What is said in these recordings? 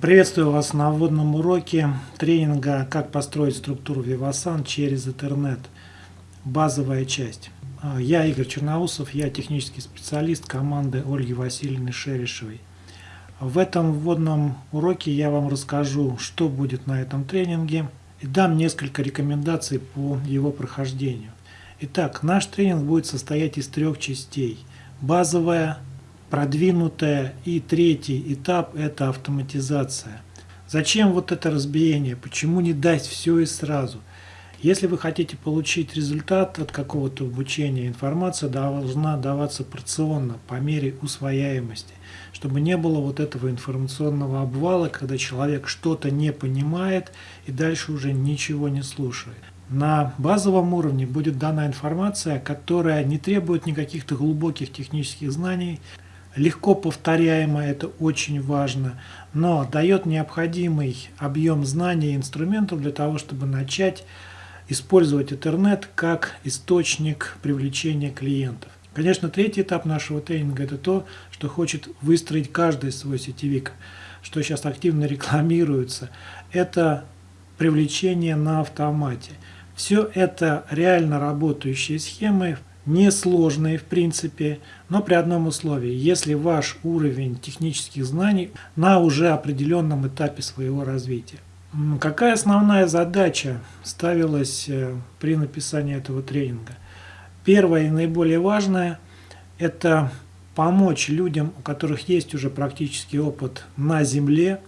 Приветствую вас на вводном уроке тренинга «Как построить структуру Vivasan через интернет». Базовая часть. Я Игорь Черноусов, я технический специалист команды Ольги Васильевны Шерешевой. В этом вводном уроке я вам расскажу, что будет на этом тренинге и дам несколько рекомендаций по его прохождению. Итак, наш тренинг будет состоять из трех частей. Базовая, продвинутая и третий этап – это автоматизация. Зачем вот это разбиение? Почему не дать все и сразу? Если вы хотите получить результат от какого-то обучения, информация должна даваться порционно, по мере усвояемости, чтобы не было вот этого информационного обвала, когда человек что-то не понимает и дальше уже ничего не слушает. На базовом уровне будет дана информация, которая не требует никаких-то глубоких технических знаний, легко повторяемо, это очень важно, но дает необходимый объем знаний и инструментов для того, чтобы начать использовать интернет как источник привлечения клиентов. Конечно, третий этап нашего тренинга – это то, что хочет выстроить каждый свой сетевик, что сейчас активно рекламируется. Это привлечение на автомате. Все это реально работающие схемы, несложные в принципе, но при одном условии, если ваш уровень технических знаний на уже определенном этапе своего развития. Какая основная задача ставилась э, при написании этого тренинга? Первое и наиболее важное – это помочь людям, у которых есть уже практический опыт на Земле,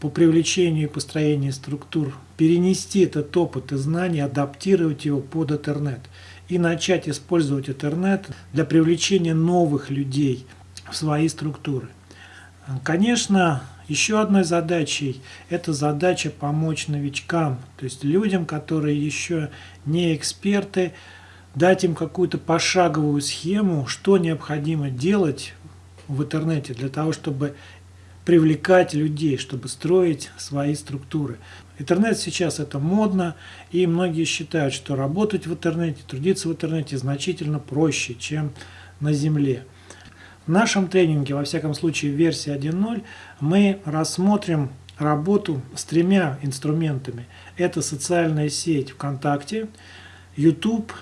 по привлечению и построению структур, перенести этот опыт и знания, адаптировать его под интернет и начать использовать интернет для привлечения новых людей в свои структуры. Конечно, еще одной задачей – это задача помочь новичкам, то есть людям, которые еще не эксперты, дать им какую-то пошаговую схему, что необходимо делать в интернете для того, чтобы привлекать людей, чтобы строить свои структуры. Интернет сейчас это модно, и многие считают, что работать в интернете, трудиться в интернете значительно проще, чем на земле. В нашем тренинге, во всяком случае в версии 1.0, мы рассмотрим работу с тремя инструментами. Это социальная сеть ВКонтакте, YouTube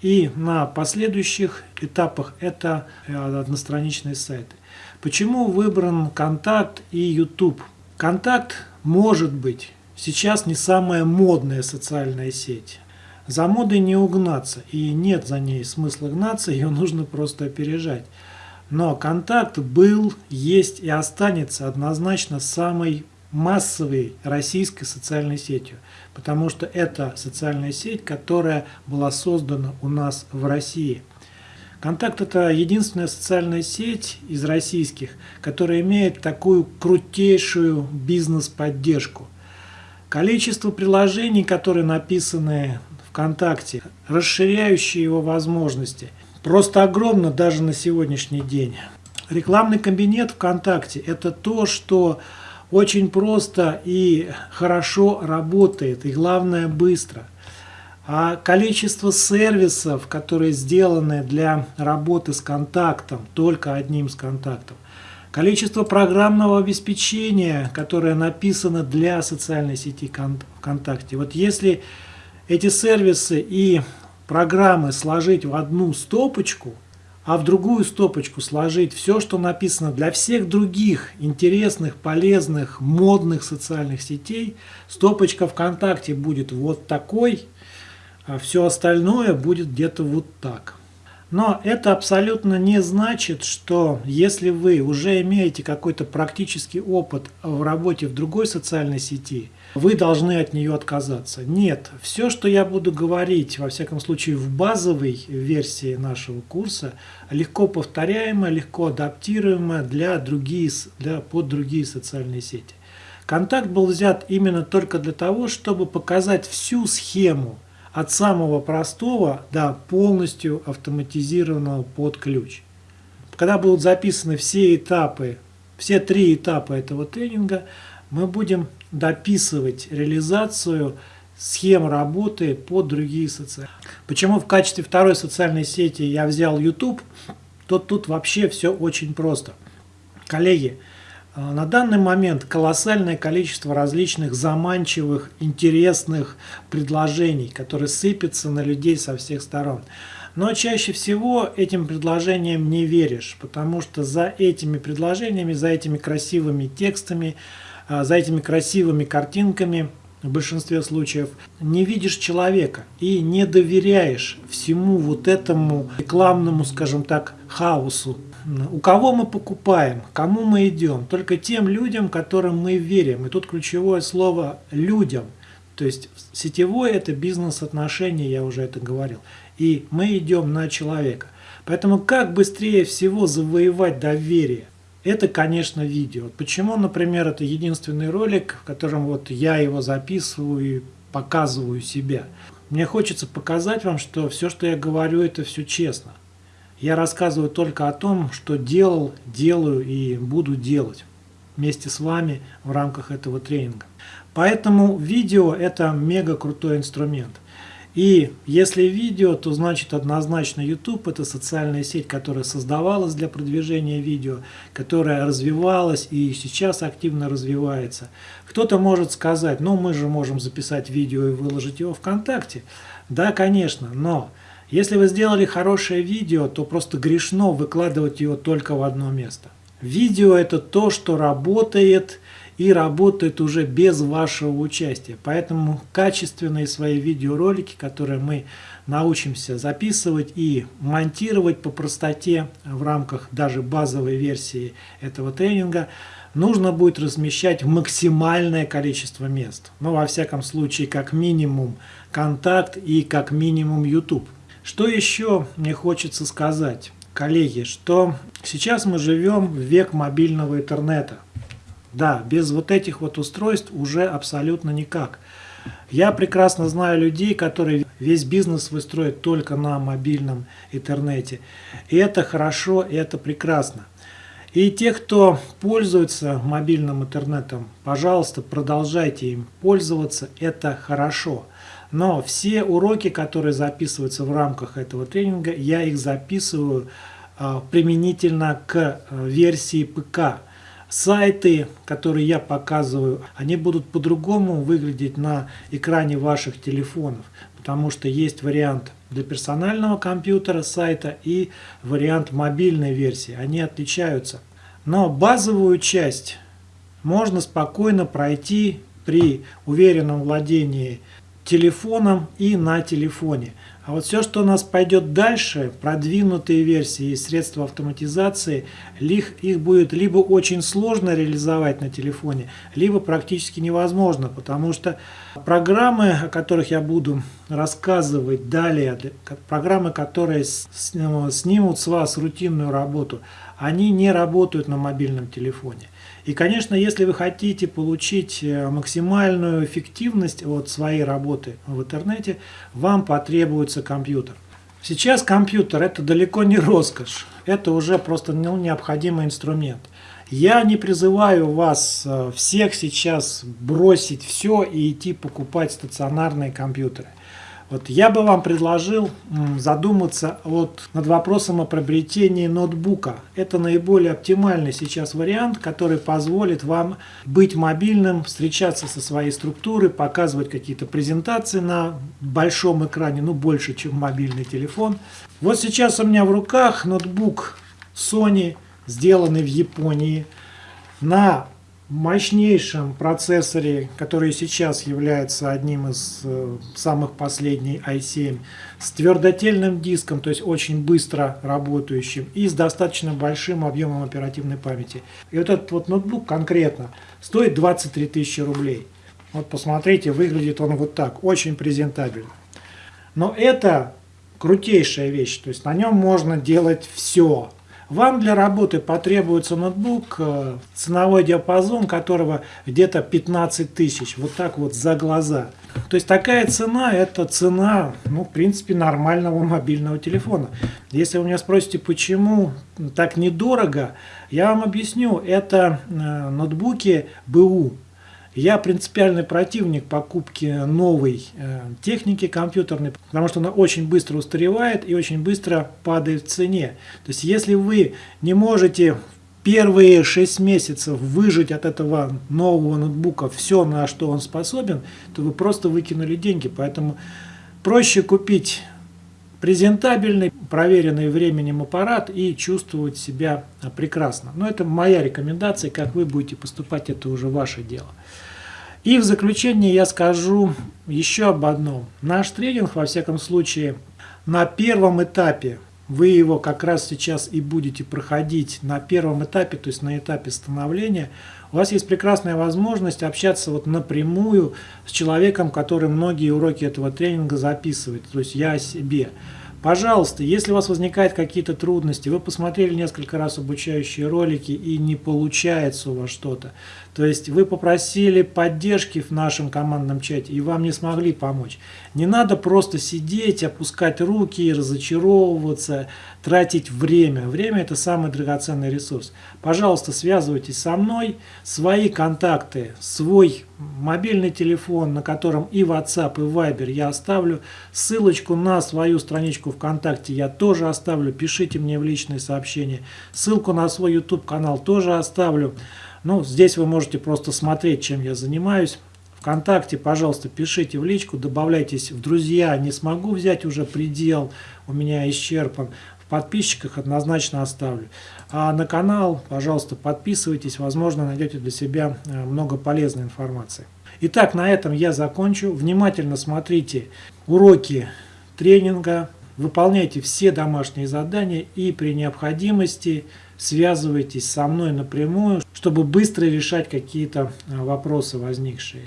и на последующих этапах это э, одностраничные сайты. Почему выбран Контакт и YouTube? Контакт может быть сейчас не самая модная социальная сеть. За модой не угнаться, и нет за ней смысла гнаться, ее нужно просто опережать. Но контакт был, есть и останется однозначно самой массовой российской социальной сетью, потому что это социальная сеть, которая была создана у нас в России. Контакт – это единственная социальная сеть из российских, которая имеет такую крутейшую бизнес-поддержку. Количество приложений, которые написаны ВКонтакте, расширяющие его возможности – просто огромно даже на сегодняшний день. Рекламный кабинет ВКонтакте – это то, что очень просто и хорошо работает, и главное быстро. А количество сервисов, которые сделаны для работы с контактом, только одним с контактом, количество программного обеспечения, которое написано для социальной сети ВКонтакте. Вот если эти сервисы и программы сложить в одну стопочку, а в другую стопочку сложить все, что написано для всех других интересных, полезных, модных социальных сетей, стопочка ВКонтакте будет вот такой, а все остальное будет где-то вот так. Но это абсолютно не значит, что если вы уже имеете какой-то практический опыт в работе в другой социальной сети, вы должны от нее отказаться. Нет, все, что я буду говорить, во всяком случае в базовой версии нашего курса, легко повторяемо, легко адаптируемо для, другие, для, под другие социальные сети. Контакт был взят именно только для того, чтобы показать всю схему от самого простого до полностью автоматизированного под ключ. Когда будут записаны все этапы, все три этапа этого тренинга, мы будем дописывать реализацию схем работы под другие социальные. Почему в качестве второй социальной сети я взял YouTube, то тут вообще все очень просто. Коллеги, на данный момент колоссальное количество различных заманчивых, интересных предложений, которые сыпятся на людей со всех сторон. Но чаще всего этим предложениям не веришь, потому что за этими предложениями, за этими красивыми текстами, а, за этими красивыми картинками в большинстве случаев не видишь человека и не доверяешь всему вот этому рекламному, скажем так, хаосу. У кого мы покупаем, кому мы идем? Только тем людям, которым мы верим. И тут ключевое слово «людям». То есть сетевой – это бизнес-отношения, я уже это говорил. И мы идем на человека. Поэтому как быстрее всего завоевать доверие – это, конечно, видео. Почему, например, это единственный ролик, в котором вот я его записываю и показываю себя. Мне хочется показать вам, что все, что я говорю, это все честно. Я рассказываю только о том, что делал, делаю и буду делать вместе с вами в рамках этого тренинга. Поэтому видео это мега крутой инструмент. И если видео, то значит однозначно YouTube это социальная сеть, которая создавалась для продвижения видео, которая развивалась и сейчас активно развивается. Кто-то может сказать, ну мы же можем записать видео и выложить его ВКонтакте. Да, конечно, но если вы сделали хорошее видео, то просто грешно выкладывать его только в одно место. Видео это то, что работает и работает уже без вашего участия. Поэтому качественные свои видеоролики, которые мы научимся записывать и монтировать по простоте в рамках даже базовой версии этого тренинга, нужно будет размещать максимальное количество мест. Ну, во всяком случае, как минимум контакт и как минимум YouTube. Что еще мне хочется сказать, коллеги, что сейчас мы живем в век мобильного интернета. Да, без вот этих вот устройств уже абсолютно никак. Я прекрасно знаю людей, которые весь бизнес выстроят только на мобильном интернете. И это хорошо, и это прекрасно. И те, кто пользуется мобильным интернетом, пожалуйста, продолжайте им пользоваться, это хорошо. Но все уроки, которые записываются в рамках этого тренинга, я их записываю а, применительно к а, версии ПК. Сайты, которые я показываю, они будут по-другому выглядеть на экране ваших телефонов, потому что есть вариант для персонального компьютера сайта и вариант мобильной версии. Они отличаются. Но базовую часть можно спокойно пройти при уверенном владении телефоном и на телефоне. А вот все, что у нас пойдет дальше, продвинутые версии и средства автоматизации, их будет либо очень сложно реализовать на телефоне, либо практически невозможно, потому что программы, о которых я буду рассказывать далее, программы, которые снимут с вас рутинную работу, они не работают на мобильном телефоне. И, конечно, если вы хотите получить э, максимальную эффективность от своей работы в интернете, вам потребуется компьютер. Сейчас компьютер это далеко не роскошь, это уже просто ну, необходимый инструмент. Я не призываю вас э, всех сейчас бросить все и идти покупать стационарные компьютеры. Вот я бы вам предложил задуматься вот над вопросом о приобретении ноутбука. Это наиболее оптимальный сейчас вариант, который позволит вам быть мобильным, встречаться со своей структурой, показывать какие-то презентации на большом экране, ну больше, чем мобильный телефон. Вот сейчас у меня в руках ноутбук Sony, сделанный в Японии, на мощнейшем процессоре, который сейчас является одним из э, самых последних i7, с твердотельным диском, то есть очень быстро работающим, и с достаточно большим объемом оперативной памяти. И вот этот вот ноутбук конкретно стоит 23 тысячи рублей. Вот посмотрите, выглядит он вот так, очень презентабельно. Но это крутейшая вещь, то есть на нем можно делать все. Вам для работы потребуется ноутбук, э, ценовой диапазон которого где-то 15 тысяч, вот так вот за глаза. То есть такая цена, это цена, ну, в принципе, нормального мобильного телефона. Если вы меня спросите, почему так недорого, я вам объясню. Это э, ноутбуки БУ, я принципиальный противник покупки новой э, техники компьютерной, потому что она очень быстро устаревает и очень быстро падает в цене. То есть если вы не можете первые 6 месяцев выжить от этого нового ноутбука все, на что он способен, то вы просто выкинули деньги. Поэтому проще купить презентабельный, проверенный временем аппарат и чувствовать себя прекрасно. Но это моя рекомендация, как вы будете поступать, это уже ваше дело. И в заключение я скажу еще об одном. Наш тренинг, во всяком случае, на первом этапе, вы его как раз сейчас и будете проходить на первом этапе, то есть на этапе становления, у вас есть прекрасная возможность общаться вот напрямую с человеком, который многие уроки этого тренинга записывает, то есть я о себе. Пожалуйста, если у вас возникают какие-то трудности, вы посмотрели несколько раз обучающие ролики и не получается у вас что-то, то есть вы попросили поддержки в нашем командном чате и вам не смогли помочь. Не надо просто сидеть, опускать руки, разочаровываться, тратить время. Время это самый драгоценный ресурс. Пожалуйста, связывайтесь со мной, свои контакты, свой мобильный телефон, на котором и WhatsApp, и Viber я оставлю. Ссылочку на свою страничку ВКонтакте я тоже оставлю. Пишите мне в личные сообщения. Ссылку на свой YouTube канал тоже оставлю. Ну, здесь вы можете просто смотреть, чем я занимаюсь. ВКонтакте, пожалуйста, пишите в личку, добавляйтесь в друзья. Не смогу взять уже предел, у меня исчерпан. Подписчиках однозначно оставлю. А на канал, пожалуйста, подписывайтесь. Возможно, найдете для себя э, много полезной информации. Итак, на этом я закончу. Внимательно смотрите уроки тренинга, выполняйте все домашние задания и при необходимости связывайтесь со мной напрямую, чтобы быстро решать какие-то э, вопросы возникшие.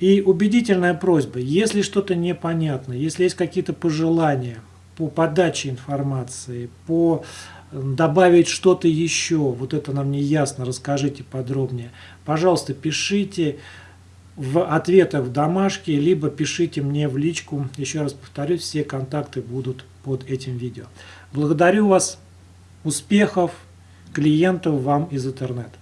И убедительная просьба, если что-то непонятно, если есть какие-то пожелания по подаче информации, по добавить что-то еще, вот это нам не ясно, расскажите подробнее. Пожалуйста, пишите в ответах в домашке, либо пишите мне в личку. Еще раз повторюсь, все контакты будут под этим видео. Благодарю вас. Успехов клиентов вам из интернета.